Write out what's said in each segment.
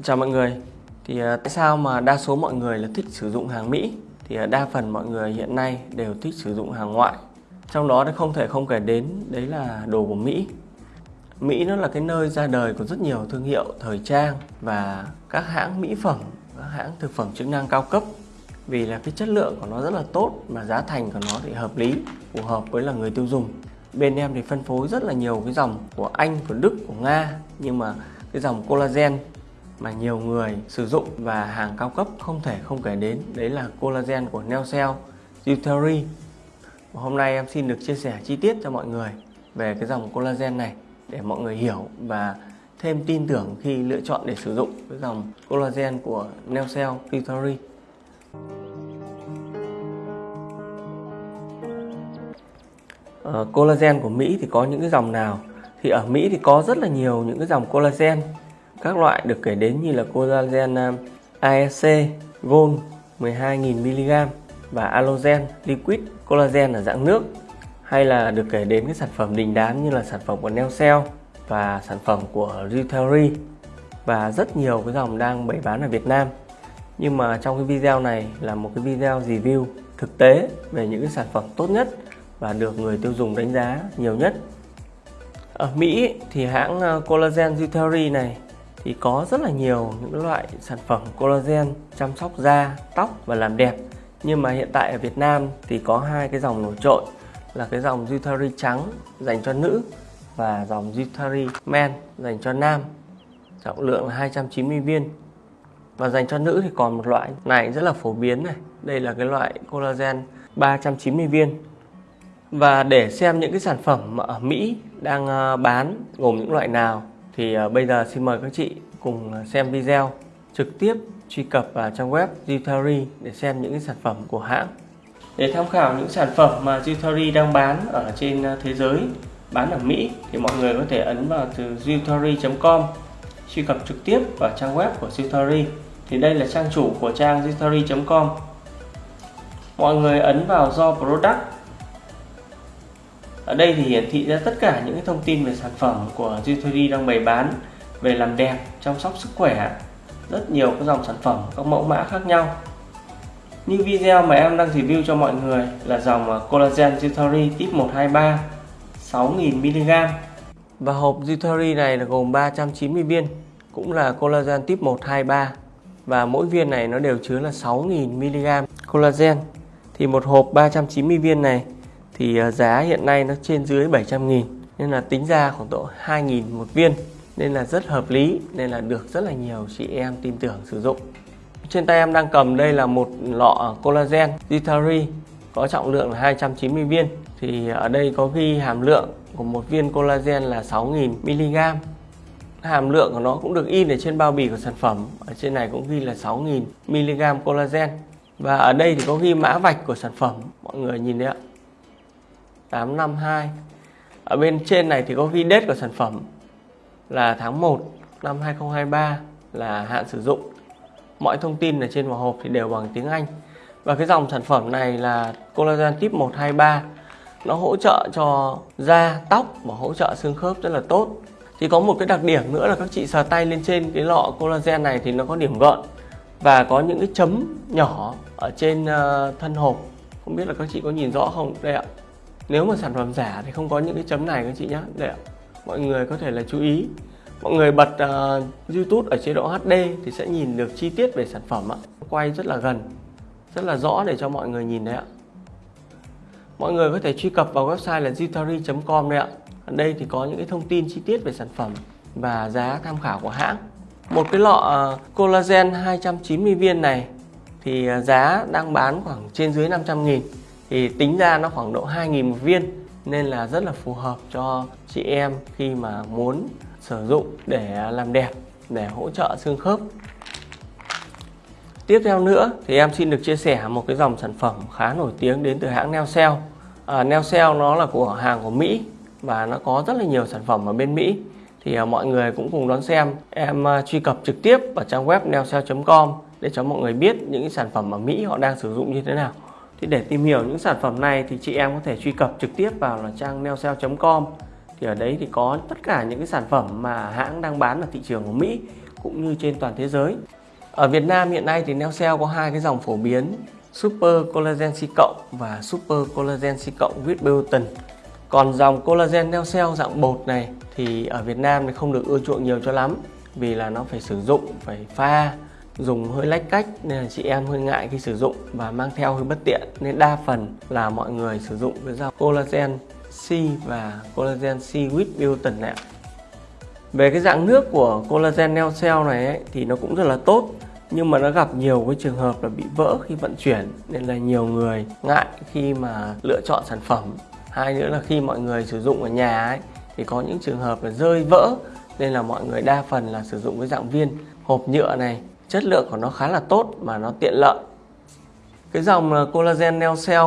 Chào mọi người. Thì à, tại sao mà đa số mọi người là thích sử dụng hàng Mỹ? Thì à, đa phần mọi người hiện nay đều thích sử dụng hàng ngoại. Trong đó thì không thể không kể đến đấy là đồ của Mỹ. Mỹ nó là cái nơi ra đời của rất nhiều thương hiệu thời trang và các hãng mỹ phẩm, các hãng thực phẩm chức năng cao cấp vì là cái chất lượng của nó rất là tốt mà giá thành của nó thì hợp lý, phù hợp với là người tiêu dùng. Bên em thì phân phối rất là nhiều cái dòng của Anh, của Đức, của Nga nhưng mà cái dòng collagen mà nhiều người sử dụng và hàng cao cấp không thể không kể đến đấy là collagen của Neocell, Uteri. Hôm nay em xin được chia sẻ chi tiết cho mọi người về cái dòng collagen này để mọi người hiểu và thêm tin tưởng khi lựa chọn để sử dụng cái dòng collagen của Neocell, Uteri. Uh, ờ, collagen của Mỹ thì có những cái dòng nào? Thì ở Mỹ thì có rất là nhiều những cái dòng collagen các loại được kể đến như là collagen nam, ASC, Gold 12.000mg và Allogen Liquid Collagen ở dạng nước hay là được kể đến cái sản phẩm đình đám như là sản phẩm của Neocell và sản phẩm của Ruteri và rất nhiều cái dòng đang bày bán ở Việt Nam. Nhưng mà trong cái video này là một cái video review thực tế về những cái sản phẩm tốt nhất và được người tiêu dùng đánh giá nhiều nhất. Ở Mỹ thì hãng uh, Collagen Ruteri này thì có rất là nhiều những loại sản phẩm collagen chăm sóc da, tóc và làm đẹp. Nhưng mà hiện tại ở Việt Nam thì có hai cái dòng nổi trội là cái dòng Jutari trắng dành cho nữ và dòng Jutari Men dành cho nam. Trọng lượng là 290 viên. Và dành cho nữ thì còn một loại này rất là phổ biến này. Đây là cái loại collagen 390 viên. Và để xem những cái sản phẩm mà ở Mỹ đang ờ, bán gồm những loại nào thì à, bây giờ xin mời các chị cùng à, xem video trực tiếp truy cập vào trang web Zutari để xem những sản phẩm của hãng. Để tham khảo những sản phẩm mà Zutari đang bán ở trên à, thế giới, bán ở Mỹ thì mọi người có thể ấn vào từ zutari.com truy cập trực tiếp vào trang web của Zutari. Thì đây là trang chủ của trang zutari.com. Mọi người ấn vào do product ở đây thì hiển thị ra tất cả những thông tin về sản phẩm của G3D đang bày bán về làm đẹp, chăm sóc sức khỏe, rất nhiều các dòng sản phẩm, các mẫu mã khác nhau. Như video mà em đang review cho mọi người là dòng à, Collagen G3 Tip 123 6000mg và hộp G3 này là gồm 390 viên cũng là collagen tip 123 và mỗi viên này nó đều chứa là 6000mg collagen. Thì một hộp 390 viên này thì à, giá hiện nay nó trên dưới 700 nghìn, nên là tính ra khoảng độ 2 nghìn một viên. Nên là rất hợp lý, nên là được rất là nhiều chị em tin tưởng sử dụng. Trên tay em đang cầm đây là một lọ collagen Ditari có trọng lượng là 290 viên. Thì ở đây có ghi hàm lượng của một viên collagen là 6.000 mg. Hàm lượng của nó cũng được in ở trên bao bì của sản phẩm. Ở trên này cũng ghi là 6.000 mg collagen. Và ở đây thì có ghi mã vạch của sản phẩm, mọi người nhìn đấy ạ. 852 ở bên trên này thì có ghi date của sản phẩm là tháng 1 năm 2023 là hạn sử dụng. Mọi thông tin ở trên vỏ hộp thì đều bằng tiếng Anh. Và cái dòng sản phẩm này là collagen tip 123 nó hỗ trợ cho da, tóc và hỗ trợ xương khớp rất là tốt. Thì có một cái đặc điểm nữa là các chị sờ tay lên trên cái lọ collagen này thì nó có điểm gợn và có những cái chấm nhỏ ở trên ờ, thân hộp. Không biết là các chị có nhìn rõ không đây ạ? Nếu mà sản phẩm giả thì không có những cái chấm này các chị nhé để mọi người có thể là chú ý. Mọi người bật uh, YouTube ở chế độ HD thì sẽ nhìn được chi tiết về sản phẩm ạ. Quay rất là gần rất là rõ để cho mọi người nhìn đấy ạ. Mọi người có thể truy cập vào website là zutari.com đấy ạ. Ở đây thì có những cái thông tin chi tiết về sản phẩm và giá tham khảo của hãng. Một cái lọ ờ, collagen 290 viên này thì ờ, giá đang bán khoảng trên dưới 500 nghìn thì tính ra nó khoảng độ 2.000 một viên nên là rất là phù hợp cho chị em khi mà muốn sử dụng để làm đẹp để hỗ trợ xương khớp. Tiếp theo nữa thì em xin được chia sẻ một cái dòng sản phẩm khá nổi tiếng đến từ hãng Neocell à, Neocell nó là của hàng của Mỹ và nó có rất là nhiều sản phẩm ở bên Mỹ. Thì à, mọi người cũng cùng đón xem. Em à, truy cập trực tiếp vào trang web neocell.com để cho mọi người biết những sản phẩm ở Mỹ họ đang sử dụng như thế nào thì để tìm hiểu những sản phẩm này thì chị em có thể truy cập trực tiếp vào là trang neosale.com thì ở đấy thì có tất cả những cái sản phẩm mà hãng đang bán ở thị trường của Mỹ cũng như trên toàn thế giới. Ở Việt Nam hiện nay thì Neocell có hai cái dòng phổ biến, Super Collagen C cộng và Super Collagen C cộng with biotin. Còn dòng collagen Neocell dạng bột này thì ở Việt Nam thì không được ưa chuộng nhiều cho lắm vì là nó phải sử dụng, phải pha dùng hơi lách cách nên là chị em hơi ngại khi sử dụng và mang theo hơi bất tiện. Nên đa phần là mọi người sử dụng cái dao collagen C và collagen C with biotin này về cái dạng nước của collagen neo cell này ấy, thì nó cũng rất là tốt nhưng mà nó gặp nhiều cái trường hợp là bị vỡ khi vận chuyển nên là nhiều người ngại khi mà lựa chọn sản phẩm. Hai nữa là khi mọi người sử dụng ở nhà ấy thì có những trường hợp là rơi vỡ nên là mọi người đa phần là sử dụng cái dạng viên hộp nhựa này chất lượng của nó khá là tốt mà nó tiện lợi. Cái dòng ờ, collagen neo cell,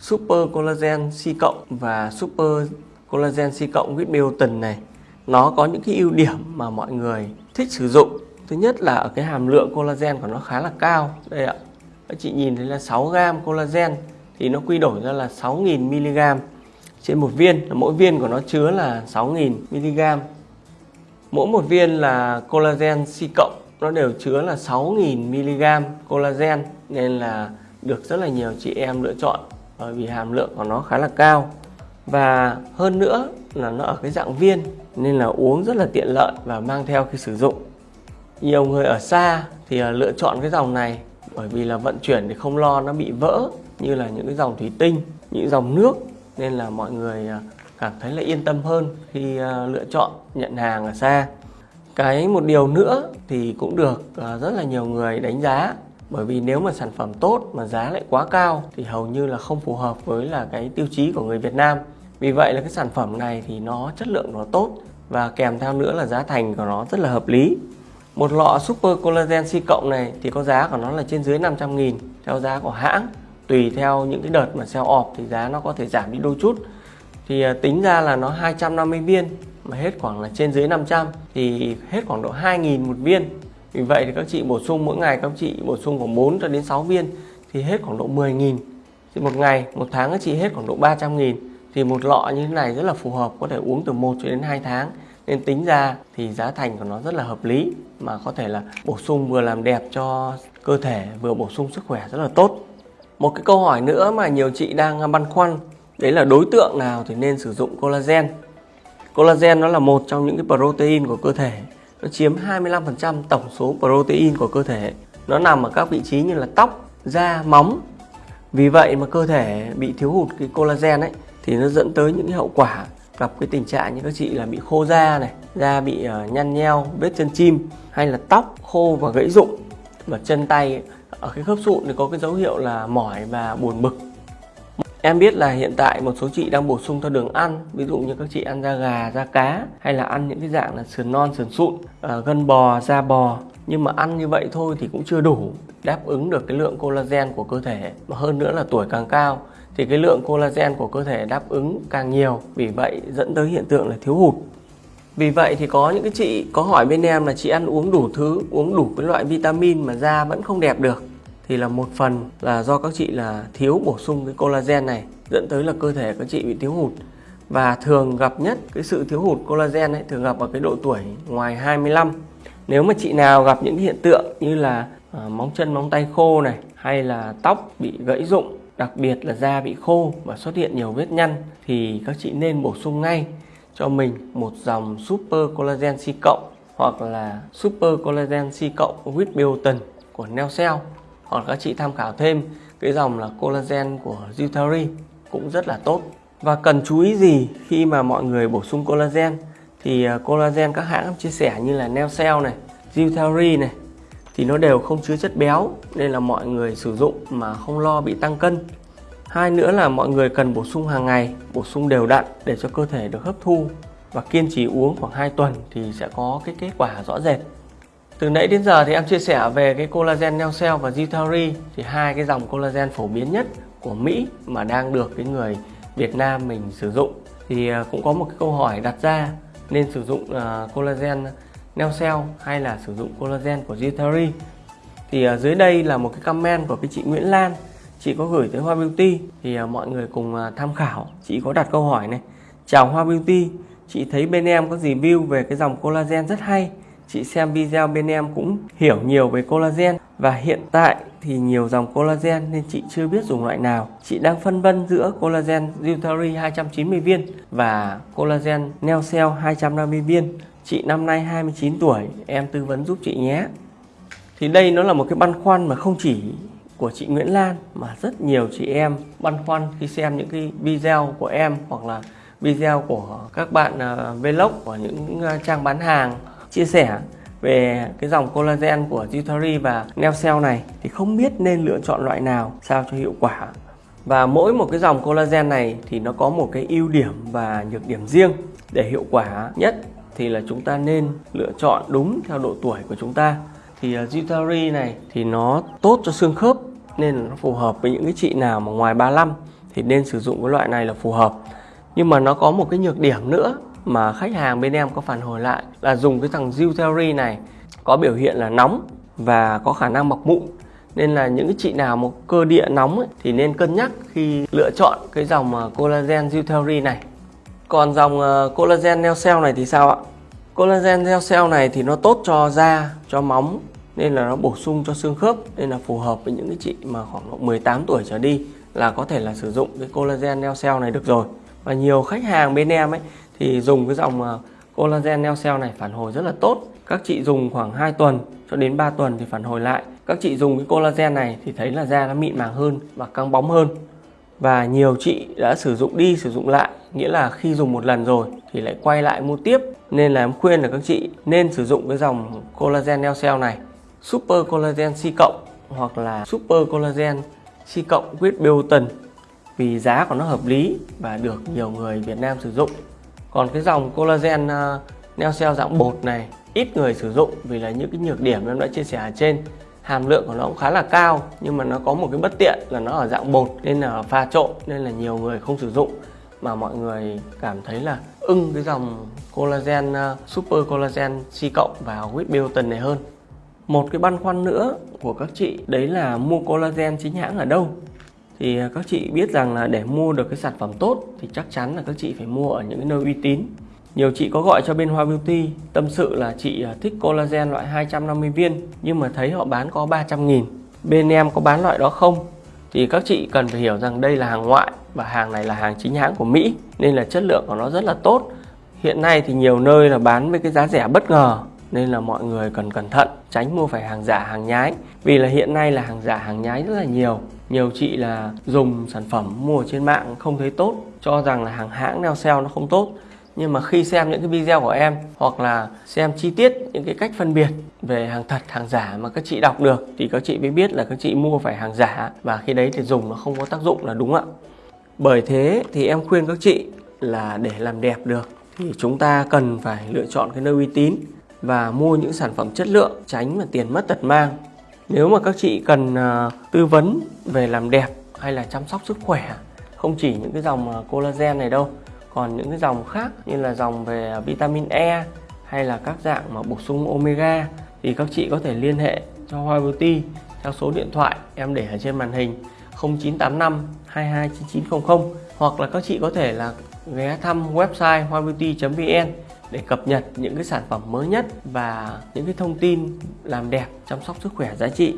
super collagen C cộng và super collagen C cộng with biotin này, nó có những cái ưu điểm mà mọi người thích sử dụng. Thứ nhất là ở cái hàm lượng collagen của nó khá là cao. Đây ạ, các chị nhìn thấy là 6 gram collagen thì nó quy đổi ra là 6.000 mg trên một viên. Mỗi viên của nó chứa là 6.000 mg mỗi một viên là collagen C cộng nó đều chứa là 6.000 mg collagen, nên là được rất là nhiều chị em lựa chọn bởi vì hàm lượng của nó khá là cao. Và hơn nữa là nó ở cái dạng viên, nên là uống rất là tiện lợi và mang theo khi sử dụng. Nhiều người ở xa thì ờ, lựa chọn cái dòng này bởi vì là vận chuyển thì không lo nó bị vỡ, như là những cái dòng thủy tinh, những dòng nước, nên là mọi người ờ, cảm thấy là yên tâm hơn khi lựa chọn nhận hàng ở xa cái một điều nữa thì cũng được à, rất là nhiều người đánh giá. Bởi vì nếu mà sản phẩm tốt mà giá lại quá cao thì hầu như là không phù hợp với là cái tiêu chí của người Việt Nam. Vì vậy là cái sản phẩm này thì nó chất lượng nó tốt và kèm theo nữa là giá thành của nó rất là hợp lý. Một lọ Super Collagen C cộng này thì có giá của nó là trên dưới 500 nghìn theo giá của hãng. Tùy theo những cái đợt mà sale off thì giá nó có thể giảm đi đôi chút. Thì à, tính ra là nó 250 viên mà hết khoảng là trên dưới 500 thì hết khoảng độ 2.000 một viên. Vì vậy thì các chị bổ sung mỗi ngày, các chị bổ sung khoảng 4 cho đến 6 viên, thì hết khoảng độ 10.000 thì một ngày, một tháng các chị hết khoảng độ 300.000 thì một lọ như thế này rất là phù hợp, có thể uống từ 1 cho đến 2 tháng. Nên tính ra thì giá thành của nó rất là hợp lý, mà có thể là bổ sung vừa làm đẹp cho cơ thể, vừa bổ sung sức khỏe rất là tốt. Một cái câu hỏi nữa mà nhiều chị đang băn khoăn, đấy là đối tượng nào thì nên sử dụng collagen? Collagen nó là một trong những cái protein của cơ thể. Nó chiếm 25% tổng số protein của cơ thể. Nó nằm ở các vị trí như là tóc da móng. Vì vậy mà cơ thể bị thiếu hụt cái collagen ấy thì nó dẫn tới những cái hậu quả gặp cái tình trạng như các chị là bị khô da này da bị uh, nhăn nheo vết chân chim hay là tóc khô và gãy rụng. Và chân tay ở cái khớp sụn thì có cái dấu hiệu là mỏi và buồn bực. Em biết là hiện tại một số chị đang bổ sung theo đường ăn Ví dụ như các chị ăn da gà, da cá Hay là ăn những cái dạng là sườn non, sườn sụn ờ, Gân bò, da bò. Nhưng mà ăn như vậy thôi thì cũng chưa đủ Đáp ứng được cái lượng collagen của cơ thể. Mà hơn nữa là tuổi càng cao thì cái lượng collagen của cơ thể đáp ứng càng nhiều. Vì vậy dẫn tới hiện tượng là thiếu hụt. Vì vậy thì có những cái chị có hỏi bên em là chị ăn uống đủ thứ uống đủ cái loại vitamin mà da vẫn không đẹp được thì là một phần là do các chị là thiếu bổ sung cái collagen này dẫn tới là cơ thể các chị bị thiếu hụt. Và thường gặp nhất cái sự thiếu hụt collagen ấy thường gặp ở cái độ tuổi ngoài 25 nếu mà chị nào gặp những hiện tượng như là à, móng chân móng tay khô này hay là tóc bị gãy rụng đặc biệt là da bị khô và xuất hiện nhiều vết nhăn thì các chị nên bổ sung ngay cho mình một dòng Super Collagen C cộng hoặc là Super Collagen C cộng with biotin của Neocell hoặc các chị tham khảo thêm cái dòng là collagen của Zutari cũng rất là tốt. Và cần chú ý gì khi mà mọi người bổ sung collagen? Thì à, collagen các hãng chia sẻ như là Neocell này, Zutari này thì nó đều không chứa chất béo nên là mọi người sử dụng mà không lo bị tăng cân. Hai nữa là mọi người cần bổ sung hàng ngày bổ sung đều đặn để cho cơ thể được hấp thu và kiên trì uống khoảng 2 tuần thì sẽ có cái kết quả rõ rệt từ nãy đến giờ thì em chia sẻ về cái collagen Neocell và Zutari thì hai cái dòng collagen phổ biến nhất của Mỹ mà đang được cái người Việt Nam mình sử dụng. Thì à, cũng có một cái câu hỏi đặt ra nên sử dụng uh, collagen Neocell hay là sử dụng collagen của Zitari? Thì uh, dưới đây là một cái comment của cái chị Nguyễn Lan. Chị có gửi tới Hoa Beauty. Thì uh, mọi người cùng uh, tham khảo. Chị có đặt câu hỏi này. Chào Hoa Beauty chị thấy bên em có review về cái dòng collagen rất hay chị xem video bên em cũng hiểu nhiều về collagen và hiện tại thì nhiều dòng collagen nên chị chưa biết dùng loại nào. Chị đang phân vân giữa collagen Dutary 290 viên và collagen Neocell 250 viên. Chị năm nay 29 tuổi, em tư vấn giúp chị nhé. Thì đây nó là một cái băn khoăn mà không chỉ của chị Nguyễn Lan mà rất nhiều chị em băn khoăn khi xem những cái video của em hoặc là video của các bạn uh, vlog của những uh, trang bán hàng chia sẻ về cái dòng collagen của Jutari và Neocell này thì không biết nên lựa chọn loại nào sao cho hiệu quả. Và mỗi một cái dòng collagen này thì nó có một cái ưu điểm và nhược điểm riêng. Để hiệu quả nhất thì là chúng ta nên lựa chọn đúng theo độ tuổi của chúng ta. Thì à, Jutari này thì nó tốt cho xương khớp nên nó phù hợp với những cái chị nào mà ngoài 35 thì nên sử dụng cái loại này là phù hợp. Nhưng mà nó có một cái nhược điểm nữa mà khách hàng bên em có phản hồi lại là dùng cái thằng Zuteri này có biểu hiện là nóng và có khả năng mọc mụn. Nên là những cái chị nào một cơ địa nóng ấy, thì nên cân nhắc khi lựa chọn cái dòng ờ, collagen Zuteri này. Còn dòng ờ, collagen neo cell này thì sao ạ? Collagen neo cell này thì nó tốt cho da cho móng nên là nó bổ sung cho xương khớp nên là phù hợp với những cái chị mà khoảng 18 tuổi trở đi là có thể là sử dụng cái collagen neo cell này được rồi. Và nhiều khách hàng bên em ấy thì dùng cái dòng ờ, collagen neo cell này phản hồi rất là tốt. Các chị dùng khoảng 2 tuần cho đến 3 tuần thì phản hồi lại. Các chị dùng cái collagen này thì thấy là da nó mịn màng hơn và căng bóng hơn. Và nhiều chị đã sử dụng đi, sử dụng lại, nghĩa là khi dùng một lần rồi thì lại quay lại mua tiếp. Nên là em khuyên là các chị nên sử dụng cái dòng collagen neo cell này. Super collagen C cộng hoặc là super collagen C cộng with biotin vì giá của nó hợp lý và được nhiều người Việt Nam sử dụng còn cái dòng collagen uh, cell dạng bột này ít người sử dụng vì là những cái nhược điểm em đã chia sẻ ở trên. Hàm lượng của nó cũng khá là cao nhưng mà nó có một cái bất tiện là nó ở dạng bột nên là pha trộn nên là nhiều người không sử dụng. Mà mọi người cảm thấy là ưng cái dòng collagen uh, super collagen C cộng và with biotin này hơn. Một cái băn khoăn nữa của các chị đấy là mua collagen chính hãng ở đâu? Thì à, các chị biết rằng là để mua được cái sản phẩm tốt thì chắc chắn là các chị phải mua ở những cái nơi uy tín. Nhiều chị có gọi cho bên Hoa Beauty, tâm sự là chị à, thích collagen loại 250 viên, nhưng mà thấy họ bán có 300 nghìn. Bên em có bán loại đó không? Thì các chị cần phải hiểu rằng đây là hàng ngoại và hàng này là hàng chính hãng của Mỹ, nên là chất lượng của nó rất là tốt. Hiện nay thì nhiều nơi là bán với cái giá rẻ bất ngờ nên là mọi người cần cẩn thận, tránh mua phải hàng giả, hàng nhái. Vì là hiện nay là hàng giả, hàng nhái rất là nhiều. Nhiều chị là dùng sản phẩm mua trên mạng không thấy tốt, cho rằng là hàng hãng nào sale nó không tốt. Nhưng mà khi xem những cái video của em, hoặc là xem chi tiết những cái cách phân biệt về hàng thật, hàng giả mà các chị đọc được, thì các chị mới biết là các chị mua phải hàng giả. Và khi đấy thì dùng nó không có tác dụng là đúng ạ. Bởi thế thì em khuyên các chị là để làm đẹp được, thì chúng ta cần phải lựa chọn cái nơi uy tín và mua những sản phẩm chất lượng tránh mà tiền mất tật mang. Nếu mà các chị cần uh, tư vấn về làm đẹp hay là chăm sóc sức khỏe không chỉ những cái dòng à, collagen này đâu còn những cái dòng khác như là dòng về à, vitamin E hay là các dạng mà bổ sung omega thì các chị có thể liên hệ cho Hoa Beauty theo số điện thoại em để ở trên màn hình 0985 229900 hoặc là các chị có thể là ghé thăm website hoabeauty.vn để cập nhật những cái sản phẩm mới nhất và những cái thông tin làm đẹp chăm sóc sức khỏe giá trị.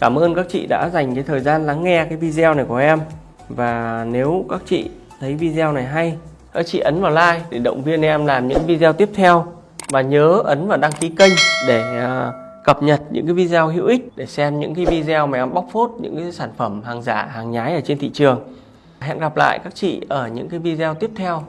Cảm ơn các chị đã dành cái thời gian lắng nghe cái video này của em. Và nếu các chị thấy video này hay, các chị ấn vào like để động viên em làm những video tiếp theo. Và nhớ ấn vào đăng ký kênh để à, cập nhật những cái video hữu ích, để xem những cái video mà em bóc phốt, những cái sản phẩm hàng giả, hàng nhái ở trên thị trường. Hẹn gặp lại các chị ở những cái video tiếp theo.